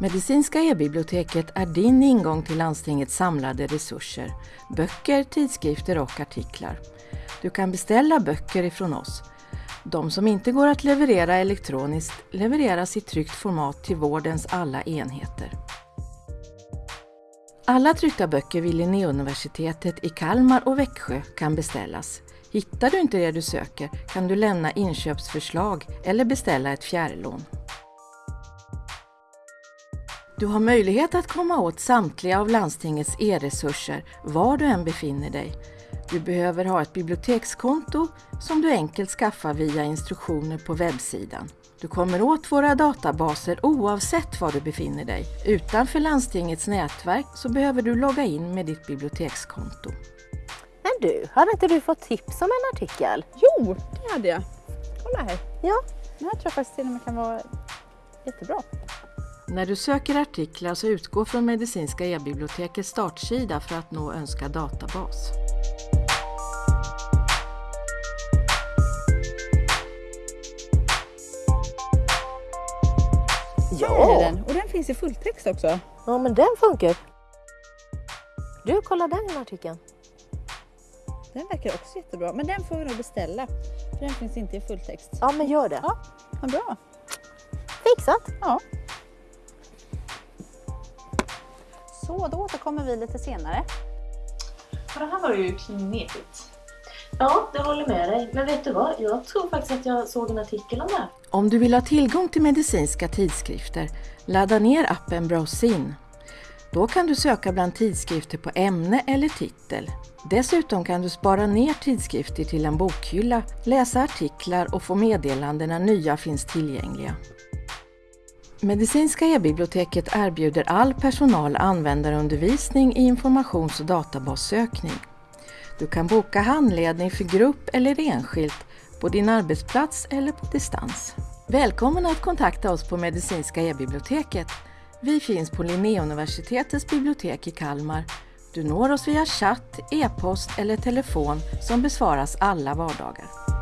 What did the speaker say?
Medicinska e-biblioteket är din ingång till landstingets samlade resurser, böcker, tidskrifter och artiklar. Du kan beställa böcker ifrån oss. De som inte går att leverera elektroniskt levereras i tryckt format till vårdens alla enheter. Alla tryckta böcker vid Linnéuniversitetet i Kalmar och Växjö kan beställas. Hittar du inte det du söker kan du lämna inköpsförslag eller beställa ett fjärrlån. Du har möjlighet att komma åt samtliga av landstingets e-resurser var du än befinner dig. Du behöver ha ett bibliotekskonto som du enkelt skaffar via instruktioner på webbsidan. Du kommer åt våra databaser oavsett var du befinner dig. Utanför landstingets nätverk så behöver du logga in med ditt bibliotekskonto. Men du, hade inte du fått tips om en artikel? Jo, det hade jag. Kolla här. Ja. Den här tror jag faktiskt till och med kan vara jättebra. När du söker artiklar så utgå från Medicinska e-bibliotekets startsida för att nå önskad databas. Är den. Och den finns i fulltext också. ja men den funkar. Du, kolla den artikeln. Den verkar också jättebra. Men den får vi nog beställa. För den finns inte i fulltext. Ja men gör det. Ja, vad bra. Fixat. Ja. Så, då återkommer vi lite senare. Och det här var ju knepigt. Ja, jag håller med dig. Men vet du vad? Jag tror faktiskt att jag såg en artikel om det här. Om du vill ha tillgång till medicinska tidskrifter, ladda ner appen Browsin. Då kan du söka bland tidskrifter på ämne eller titel. Dessutom kan du spara ner tidskrifter till en bokhylla, läsa artiklar och få meddelanden när nya finns tillgängliga. Medicinska e-biblioteket erbjuder all personal användarundervisning i informations och databassökning. Du kan boka handledning för grupp eller enskilt på din arbetsplats eller på distans. Välkommen att kontakta oss på Medicinska e-biblioteket. Vi finns på Linnéuniversitetets bibliotek i Kalmar. Du når oss via chatt, e-post eller telefon som besvaras alla vardagar.